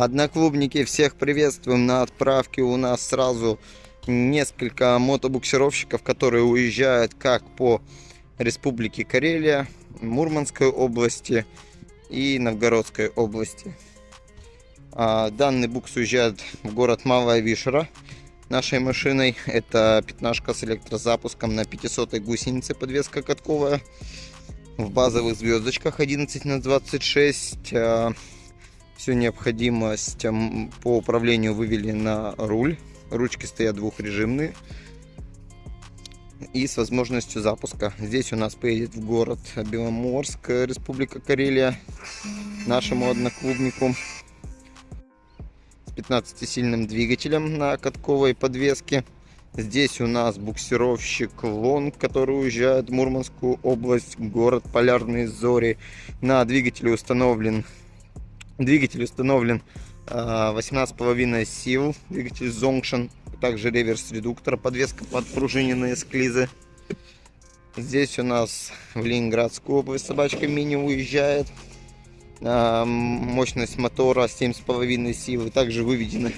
Одноклубники, всех приветствуем. На отправке у нас сразу несколько мотобуксировщиков, которые уезжают как по Республике Карелия, Мурманской области и Новгородской области. А, данный букс уезжает в город Малая Вишера нашей машиной. Это пятнашка с электрозапуском на 500 гусенице, подвеска катковая. В базовых звездочках 11 на 26 всю необходимость по управлению вывели на руль. Ручки стоят двухрежимные. И с возможностью запуска. Здесь у нас поедет в город Беломорск, Республика Карелия, нашему одноклубнику. С 15-сильным двигателем на катковой подвеске. Здесь у нас буксировщик Лонг, который уезжает в Мурманскую область, город Полярные Зори. На двигателе установлен Двигатель установлен 18,5 а, сил, двигатель Zonction, также реверс-редуктор, подвеска под пружиненные склизы. Здесь у нас в Ленинградскую область собачка мини уезжает. А, мощность мотора 7,5 силы. Также выведены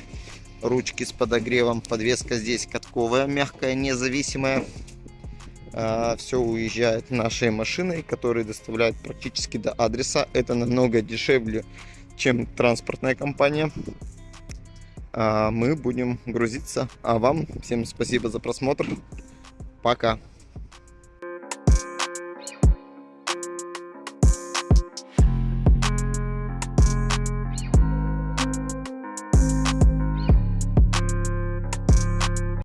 ручки с подогревом. Подвеска здесь катковая, мягкая, независимая. А, Все уезжает нашей машиной, которая доставляет практически до адреса. Это намного дешевле чем транспортная компания. А мы будем грузиться. А вам всем спасибо за просмотр. Пока.